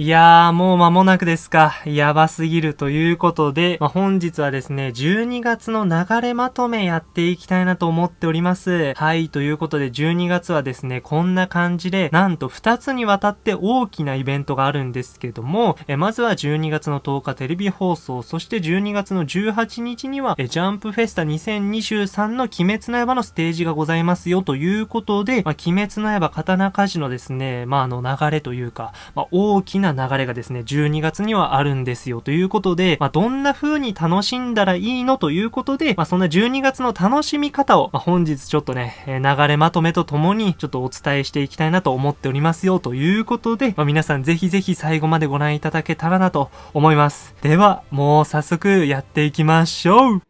いやー、もう間もなくですか。やばすぎるということで、まあ、本日はですね、12月の流れまとめやっていきたいなと思っております。はい、ということで12月はですね、こんな感じで、なんと2つにわたって大きなイベントがあるんですけども、えまずは12月の10日テレビ放送、そして12月の18日には、えジャンプフェスタ2023の鬼滅の刃のステージがございますよということで、まあ、鬼滅の刃刀鍛冶のですね、まあ、あの流れというか、まあ、大きなな流れがですね、12月にはあるんですよということで、まあ、どんな風に楽しんだらいいのということで、まあ、そんな12月の楽しみ方を、まあ、本日ちょっとね、え流れまとめとともにちょっとお伝えしていきたいなと思っておりますよということで、まあ、皆さんぜひぜひ最後までご覧いただけたらなと思います。では、もう早速やっていきましょう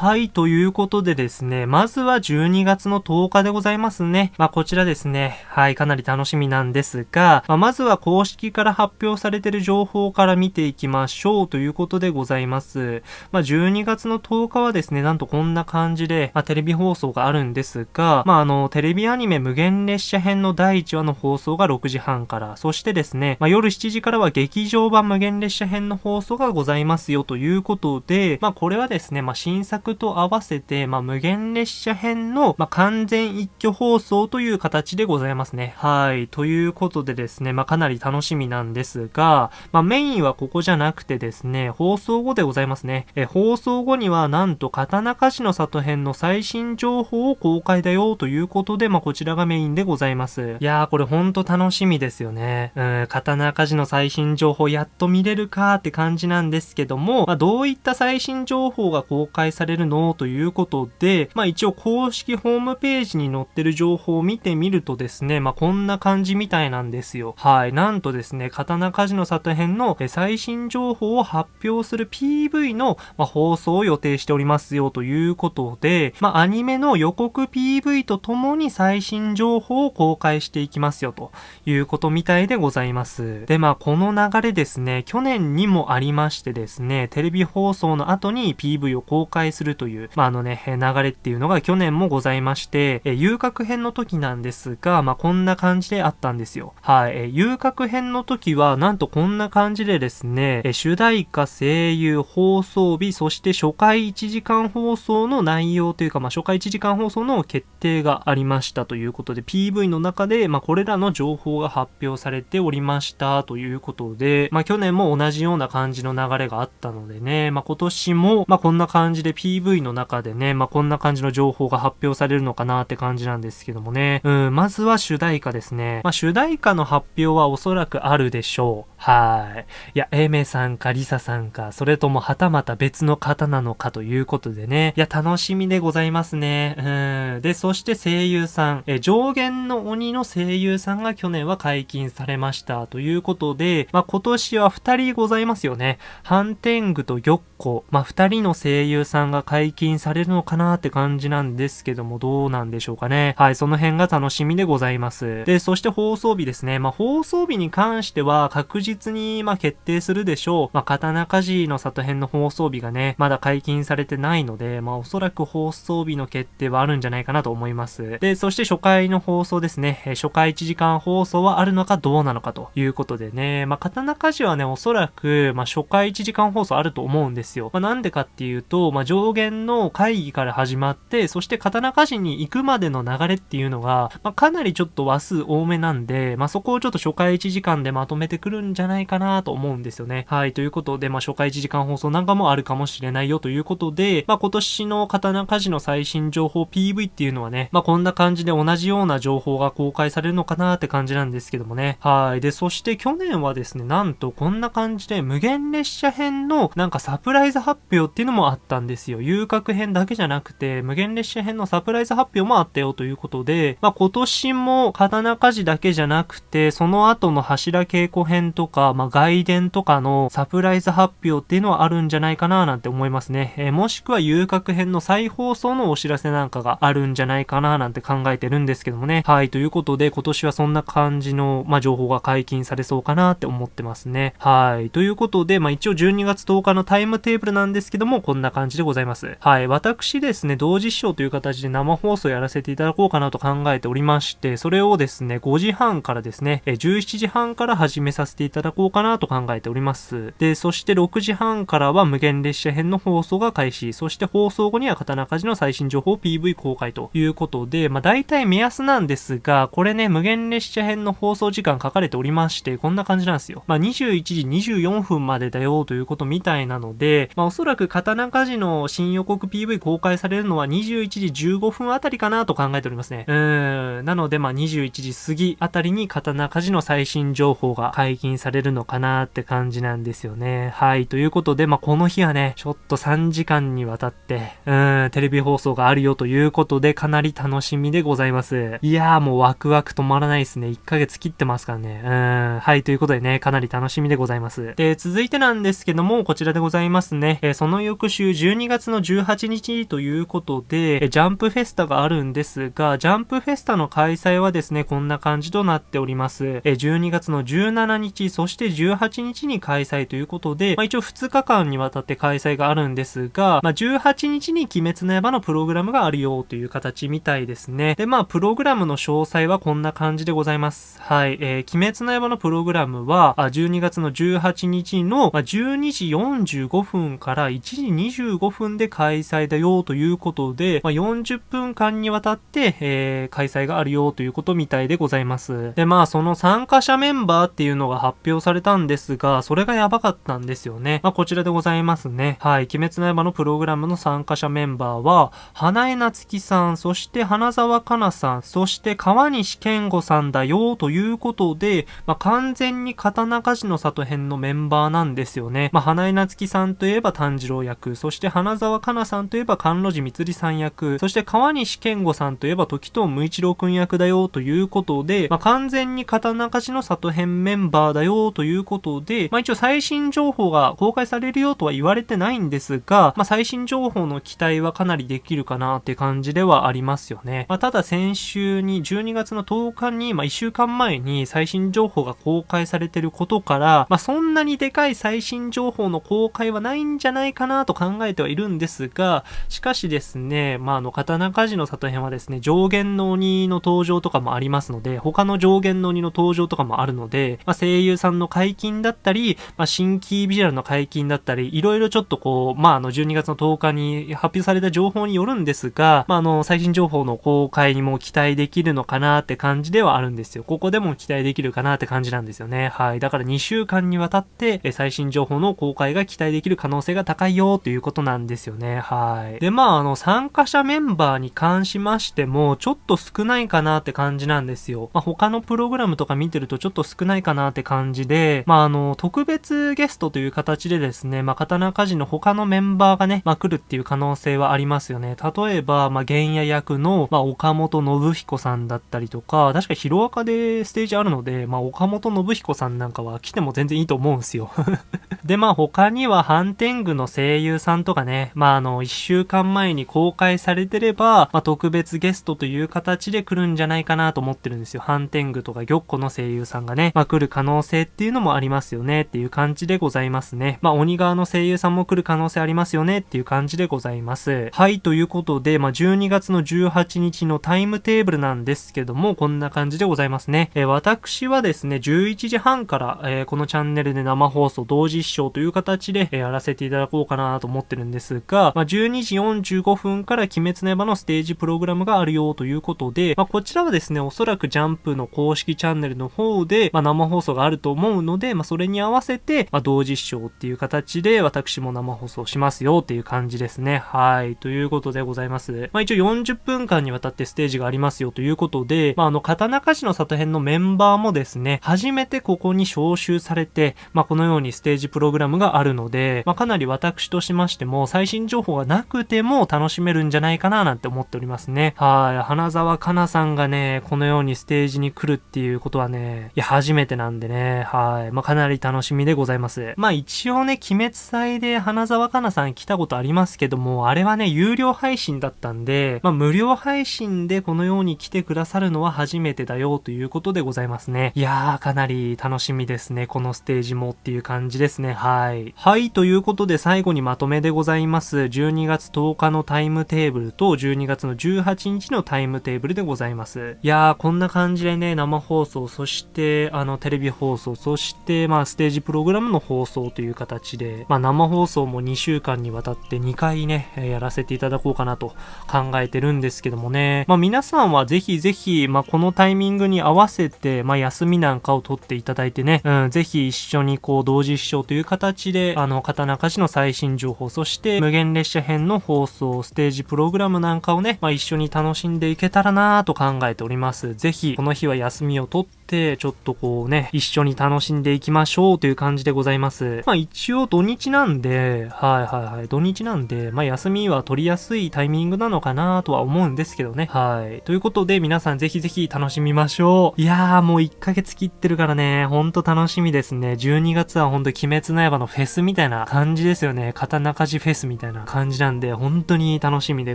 はい、ということでですね、まずは12月の10日でございますね。まあ、こちらですね、はい、かなり楽しみなんですが、まあ、まずは公式から発表されている情報から見ていきましょうということでございます。まあ、12月の10日はですね、なんとこんな感じで、まあ、テレビ放送があるんですが、まあ、あの、テレビアニメ無限列車編の第1話の放送が6時半から、そしてですね、まあ、夜7時からは劇場版無限列車編の放送がございますよということで、まあ、これはですね、まあ、新作と合わせて、まあ、無限列車編の、まあ、完全一挙放送という形でございますね。はい。ということでですね、まあ、かなり楽しみなんですが、まあ、メインはここじゃなくてですね、放送後でございますね。え、放送後には、なんと、刀鍛冶の里編の最新情報を公開だよということで、まあ、こちらがメインでございます。いやー、これほんと楽しみですよね。うん、刀鍛冶の最新情報やっと見れるかって感じなんですけども、まあ、どういった最新情報が公開されるるの？ということで、まあ一応公式ホームページに載ってる情報を見てみるとですね、まあこんな感じみたいなんですよ。はい。なんとですね、刀鍛冶の里編の最新情報を発表する PV の、ま放送を予定しておりますよということで、まあアニメの予告 PV とともに最新情報を公開していきますよということみたいでございます。で、まあこの流れですね、去年にもありましてですね、テレビ放送の後に PV を公開するという、まあ、あのね、流れっていうのが去年もございまして、え遊郭編の時なんですが、まあ、こんな感じであったんですよ。はい、え遊郭編の時は、なんとこんな感じでですね、え主題歌、声優、放送日、そして初回1時間放送の内容というか、まあ、初回1時間放送の決定がありましたということで、PV の中で、まあ、これらの情報が発表されておりましたということで、まあ、去年も同じような感じの流れがあったのでね、まあ、今年も、まあ、こんな感じで PV の中でね、まあ、こんな感じの情報が発表されるのかなって感じなんですけどもね。うん、まずは主題歌ですね。まあ、主題歌の発表はおそらくあるでしょう。はい。いや、エメさんかリサさんか、それともはたまた別の方なのかということでね。いや、楽しみでございますね。うん。で、そして声優さん。え、上限の鬼の声優さんが去年は解禁されましたということで、まあ、今年は二人ございますよね。ハンテングと玉子。まあ、二人の声優さんが解禁されるのかなって感じなんですけども、どうなんでしょうかね。はい、その辺が楽しみでございます。で、そして放送日ですね。まあ、放送日に関しては確実に、ま決定するでしょう。まあ、刀鍛冶の里編の放送日がね、まだ解禁されてないので、まあ、おそらく放送日の決定はあるんじゃないかなと思います。で、そして初回の放送ですね。え初回1時間放送はあるのかどうなのかということでね。まあ、刀鍛冶はね、おそらく、まあ、初回1時間放送あると思うんですよ。まあ、なんでかっていうと、まあ、上限の会議から始まって、そして刀鍛冶に行くまでの流れっていうのが、まあ、かなりちょっと話数多めなんで、まあ、そこをちょっと初回1時間でまとめてくるんじゃないかなと思うんですよね。はい、ということで、まあ、初回1時間放送なんかもあるかもしれないよということで、まあ、今年の刀鍛冶の最新情報 PV っていうのはね、まあ、こんな感じで同じような情報が公開されるのかなって感じなんですけどもね。はい。で、そして去年はですね、なんとこんな感じで無限列車編のなんかサプライズ発表っていうのもあったんですよ。遊郭編だけじゃなくて、無限列車編のサプライズ発表もあったよということで、まあ、今年も刀鍛冶だけじゃなくて、その後の柱稽古編とか、まあ、外伝とかのサプライズ発表っていうのはあるんじゃないかななんて思いますね。えー、もしくは遊郭編の再放送のお知らせなんかがあるんじゃないかななんて考えてるんですけどもね。はい、ということで今年はそんな感じの、まあ、情報が解禁されそうかなって思ってますね。はい、ということで、まあ、一応12月10日のタイムテーブルなんですけども、こんな感じでございます。ます。はい。私ですね、同時視聴という形で生放送やらせていただこうかなと考えておりまして、それをですね、5時半からですね、17時半から始めさせていただこうかなと考えております。で、そして6時半からは無限列車編の放送が開始、そして放送後には刀鍛冶の最新情報 PV 公開ということで、まあ大体目安なんですが、これね、無限列車編の放送時間書かれておりまして、こんな感じなんですよ。まあ21時24分までだよということみたいなので、まあおそらく刀鍛冶の新予告 PV 公開されるのは21時15分あたりかなと考えておりますね。うーん。なのでまあ21時過ぎあたりに刀鍛冶の最新情報が解禁されるのかなって感じなんですよね。はい。ということで、まあこの日はね、ちょっと3時間にわたって、うーん、テレビ放送があるよということで、かなり楽しみでございます。いやーもうワクワク止まらないですね。1ヶ月切ってますからね。うん。はい。ということでね、かなり楽しみでございます。で、続いてなんですけども、こちらでございますね。えー、その翌週12月の18日ということで、ジャンプフェスタがあるんですが、ジャンプフェスタの開催はですね、こんな感じとなっております。12月の17日、そして18日に開催ということで、まあ、一応2日間にわたって開催があるんですが、まあ、18日に鬼滅の刃のプログラムがあるよという形みたいですね。で、まあ、プログラムの詳細はこんな感じでございます。はい。えー、鬼滅の刃のプログラムは、12月の18日の12時45分から1時25分で開催だよということで、まあ、40分間にわたって、えー、開催があるよということみたいでございます。で、まあ、その参加者メンバーっていうのが発表されたんですが、それがやばかったんですよね。まあ、こちらでございますね。はい。鬼滅の刃のプログラムの参加者メンバーは、花江夏樹さん、そして花沢香菜さん、そして川西健吾さんだよということで、まあ、完全に刀鍛冶の里編のメンバーなんですよね。まあ、花江夏樹さんといえば炭治郎役、そして花沢香菜さんといえば甘露寺光さん役、そして川西健吾さんといえば時藤無一郎くん役だよということで、まあ、完全に刀鍛冶の里編メンバーだよということで、まあ、一応最新情報が公開されるよとは言われてないんですが、まあ、最新情報の期待はかなりできるかなって感じではありますよね。まあ、ただ先週に12月の10日に、まあ、1週間前に最新情報が公開されてることから、まあ、そんなにでかい最新情報の公開はないんじゃないかなと考えてはいるんですが、しかしですね、まあ、あの、刀鍛冶の里編はですね、上限の鬼の登場とかもありますので、他の上限の鬼の登場とかもあるので、まあ、声優さんの解禁だったり、まあ、新規ビジュアルの解禁だったり、いろいろちょっとこう、まあ、あの、12月の10日に発表された情報によるんですが、まあ、あの、最新情報の公開にも期待できるのかなって感じではあるんですよ。ここでも期待できるかなって感じなんですよね。はい。だから2週間にわたって、最新情報の公開が期待できる可能性が高いよということなんですよね。はい。で、まあ、あの、参加者メンバーに関しましても、ちょっと少ないかなって感じなんですよ。まあ、他のプログラムとか見てるとちょっと少ないかなって感じで、まあ、あの、特別ゲストという形でですね、まあ、刀鍛冶の他のメンバーがね、まあ、来るっていう可能性はありますよね。例えば、まあ、原野役の、まあ、岡本信彦さんだったりとか、確かヒロアカでステージあるので、まあ、岡本信彦さんなんかは来ても全然いいと思うんすよ。で、まあ、他にはハンテングの声優さんとかね、まあ、あの、一週間前に公開されてれば、まあ、特別ゲストという形で来るんじゃないかなと思ってるんですよ。ハンテングとか玉子の声優さんがね、まあ、来る可能性っていうのもありますよねっていう感じでございますね。まあ、鬼側の声優さんも来る可能性ありますよねっていう感じでございます。はい、ということで、まあ、12月の18日のタイムテーブルなんですけども、こんな感じでございますね。えー、私はですね、11時半から、えー、このチャンネルで生放送同時視聴という形で、えー、やらせていただこうかなと思ってるんですが、まあ、12時45分から鬼滅の刃のステージプログラムがあるよということで、まあ、こちらはですね、おそらくジャンプの公式チャンネルの方で、まあ、生放送があると思うので、まあ、それに合わせて、まあ、同時視聴っていう形で、私も生放送しますよっていう感じですね。はい。ということでございます。まあ、一応40分間にわたってステージがありますよということで、まあ、あの、刀鍛冶の里編のメンバーもですね、初めてここに招集されて、まあ、このようにステージプログラムがあるので、まあ、かなり私としましても、最新情報がなくても楽しめるんじゃないかななんて思っておりますね。はい。花沢香菜さんがね、このようにステージに来るっていうことはね、いや、初めてなんでね、はい。まあ、かなり楽しみでございます。まあ、一応ね、鬼滅祭で花沢香菜さん来たことありますけども、あれはね、有料配信だったんで、まあ、無料配信でこのように来てくださるのは初めてだよということでございますね。いやー、かなり楽しみですね。このステージもっていう感じですね。はい。はい、ということで最後にまとめでございまます。12月10日のタイムテーブルと12月の18日のタイムテーブルでございます。いやー、こんな感じでね、生放送、そして、あの、テレビ放送、そして、まあ、ステージプログラムの放送という形で、まあ、生放送も2週間にわたって2回ね、やらせていただこうかなと考えてるんですけどもね、まあ、皆さんはぜひぜひ、まあ、このタイミングに合わせて、まあ、休みなんかを取っていただいてね、うん、ぜひ一緒にこう、同時視聴という形で、あの、刀鍛冶の最新情報、そして無限列車編の放送、ステージプログラムなんかをね、まあ、一緒に楽しんでいけたらなぁと考えております。ぜひ、この日は休みを取って、ちょっとこうね、一緒に楽しんでいきましょうという感じでございます。まあ一応土日なんで、はいはいはい、土日なんで、まあ休みは取りやすいタイミングなのかなとは思うんですけどね。はい。ということで皆さんぜひぜひ楽しみましょう。いやーもう1ヶ月切ってるからね、ほんと楽しみですね。12月はほんと鬼滅の刃のフェスみたいな感じですよね。刀鍛冶フェスみたいなたいな感じなんで、本当に楽しみで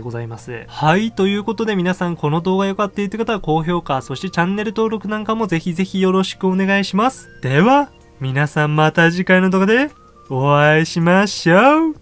ございます。はい。ということで皆さんこの動画良かったって方は高評価、そしてチャンネル登録なんかもぜひぜひよろしくお願いします。では、皆さんまた次回の動画でお会いしましょう